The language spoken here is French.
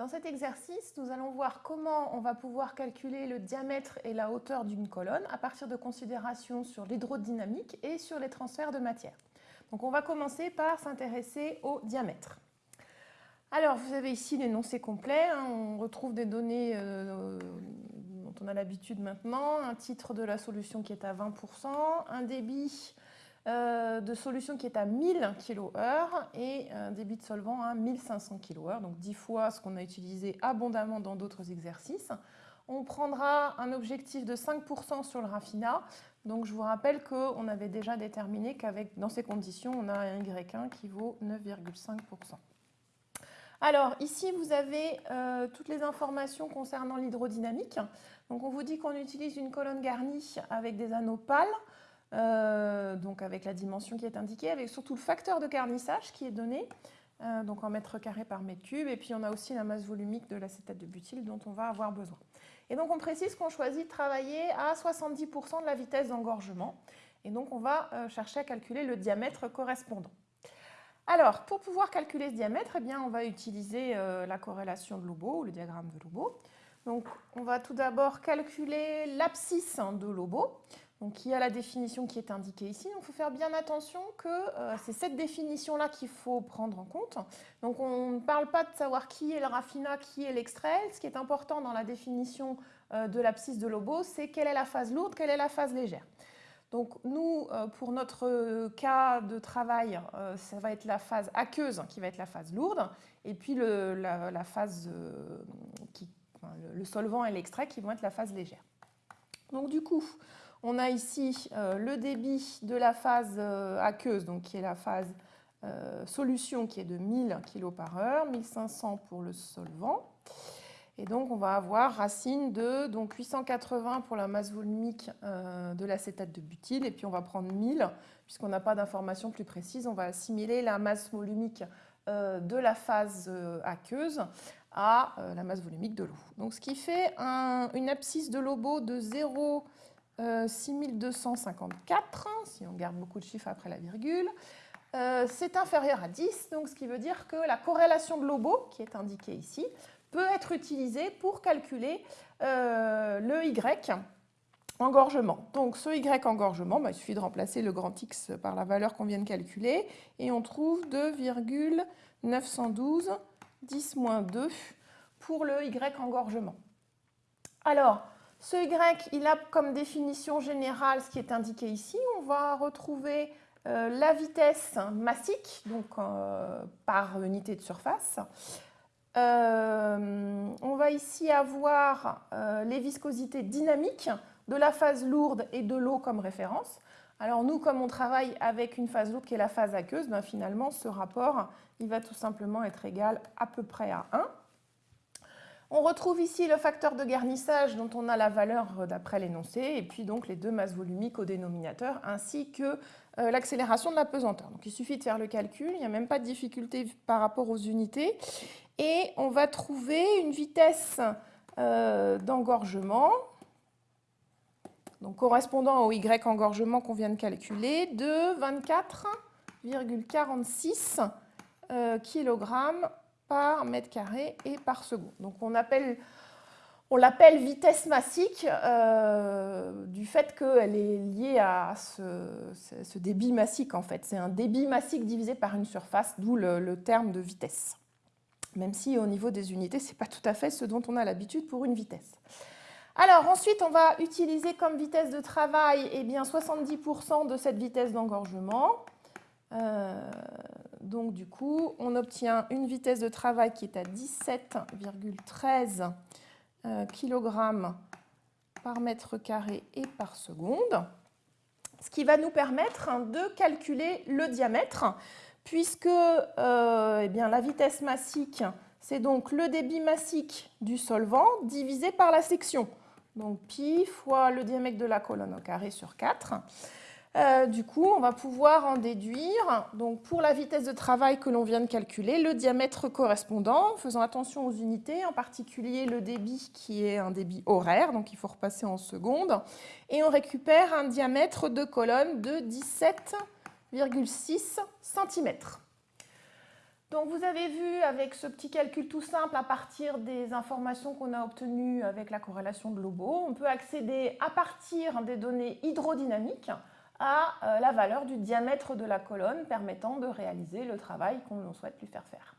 Dans cet exercice, nous allons voir comment on va pouvoir calculer le diamètre et la hauteur d'une colonne à partir de considérations sur l'hydrodynamique et sur les transferts de matière. Donc on va commencer par s'intéresser au diamètre. Alors vous avez ici l'énoncé complet, hein. on retrouve des données euh, dont on a l'habitude maintenant, un titre de la solution qui est à 20%, un débit euh, de solution qui est à 1000 kHz et un débit de solvant à 1500 kHz, donc 10 fois ce qu'on a utilisé abondamment dans d'autres exercices. On prendra un objectif de 5% sur le raffinat. Donc je vous rappelle qu'on avait déjà déterminé qu'avec dans ces conditions, on a un Y1 qui vaut 9,5%. Alors ici, vous avez euh, toutes les informations concernant l'hydrodynamique. On vous dit qu'on utilise une colonne garnie avec des anneaux pâles. Euh, donc avec la dimension qui est indiquée, avec surtout le facteur de garnissage qui est donné, euh, donc en mètres carrés par mètre cube, et puis on a aussi la masse volumique de l'acétate de butyl dont on va avoir besoin. Et donc on précise qu'on choisit de travailler à 70% de la vitesse d'engorgement, et donc on va euh, chercher à calculer le diamètre correspondant. Alors, pour pouvoir calculer ce diamètre, eh bien, on va utiliser la corrélation de Lobo, ou le diagramme de Lobo. Donc, on va tout d'abord calculer l'abscisse de Lobo. Donc, il y a la définition qui est indiquée ici. il faut faire bien attention que euh, c'est cette définition-là qu'il faut prendre en compte. Donc, on ne parle pas de savoir qui est le raffinat, qui est l'extrait. Ce qui est important dans la définition euh, de l'abscisse de Lobo, c'est quelle est la phase lourde, quelle est la phase légère. Donc, nous, euh, pour notre cas de travail, ça va être la phase aqueuse qui va être la phase lourde, et puis le, la, phase qui, le solvant et l'extrait qui vont être la phase légère. Donc, du coup, on a ici euh, le débit de la phase euh, aqueuse, donc qui est la phase euh, solution qui est de 1000 kg par heure, 1500 pour le solvant. Et donc on va avoir racine de donc 880 pour la masse volumique de l'acétate de butyl et puis on va prendre 1000 puisqu'on n'a pas d'informations plus précises, on va assimiler la masse volumique de la phase aqueuse à la masse volumique de l'eau. Donc ce qui fait une abscisse de Lobo de 0 6254, euh, si on garde beaucoup de chiffres après la virgule. Euh, c'est inférieur à 10, donc ce qui veut dire que la corrélation Lobo, qui est indiquée ici, peut être utilisée pour calculer euh, le Y engorgement. Donc ce Y engorgement, bah, il suffit de remplacer le grand X par la valeur qu'on vient de calculer et on trouve 2,912 10-2 pour le Y engorgement. Alors, ce Y, il a comme définition générale ce qui est indiqué ici. On va retrouver euh, la vitesse massique, donc euh, par unité de surface. Euh, on va ici avoir les viscosités dynamiques de la phase lourde et de l'eau comme référence. Alors nous, comme on travaille avec une phase lourde qui est la phase aqueuse, ben finalement ce rapport il va tout simplement être égal à peu près à 1. On retrouve ici le facteur de garnissage dont on a la valeur d'après l'énoncé et puis donc les deux masses volumiques au dénominateur ainsi que euh, l'accélération de la pesanteur. Donc il suffit de faire le calcul, il n'y a même pas de difficulté par rapport aux unités et on va trouver une vitesse euh, d'engorgement correspondant au Y engorgement qu'on vient de calculer de 24,46 euh, kg par mètre carré et par seconde. Donc on appelle on l'appelle vitesse massique euh, du fait qu'elle est liée à ce, débit massique en fait. C'est un débit massique divisé par une surface, d'où le, terme de vitesse. Même si au niveau des unités, ce n'est pas tout à fait ce dont on a l'habitude pour une vitesse. Alors ensuite, on va utiliser comme vitesse de travail eh bien, 70% de cette vitesse d'engorgement. Euh, donc du coup, on obtient une vitesse de travail qui est à 17,13 euh, kg par mètre carré et par seconde, ce qui va nous permettre hein, de calculer le diamètre, puisque euh, eh bien, la vitesse massique, c'est donc le débit massique du solvant divisé par la section. Donc pi fois le diamètre de la colonne au carré sur 4. Euh, du coup, on va pouvoir en déduire, donc pour la vitesse de travail que l'on vient de calculer, le diamètre correspondant, faisant attention aux unités, en particulier le débit qui est un débit horaire, donc il faut repasser en secondes, et on récupère un diamètre de colonne de 17,6 cm. Donc vous avez vu avec ce petit calcul tout simple à partir des informations qu'on a obtenues avec la corrélation de Lobo, on peut accéder à partir des données hydrodynamiques à euh, la valeur du diamètre de la colonne permettant de réaliser le travail qu'on souhaite lui faire faire.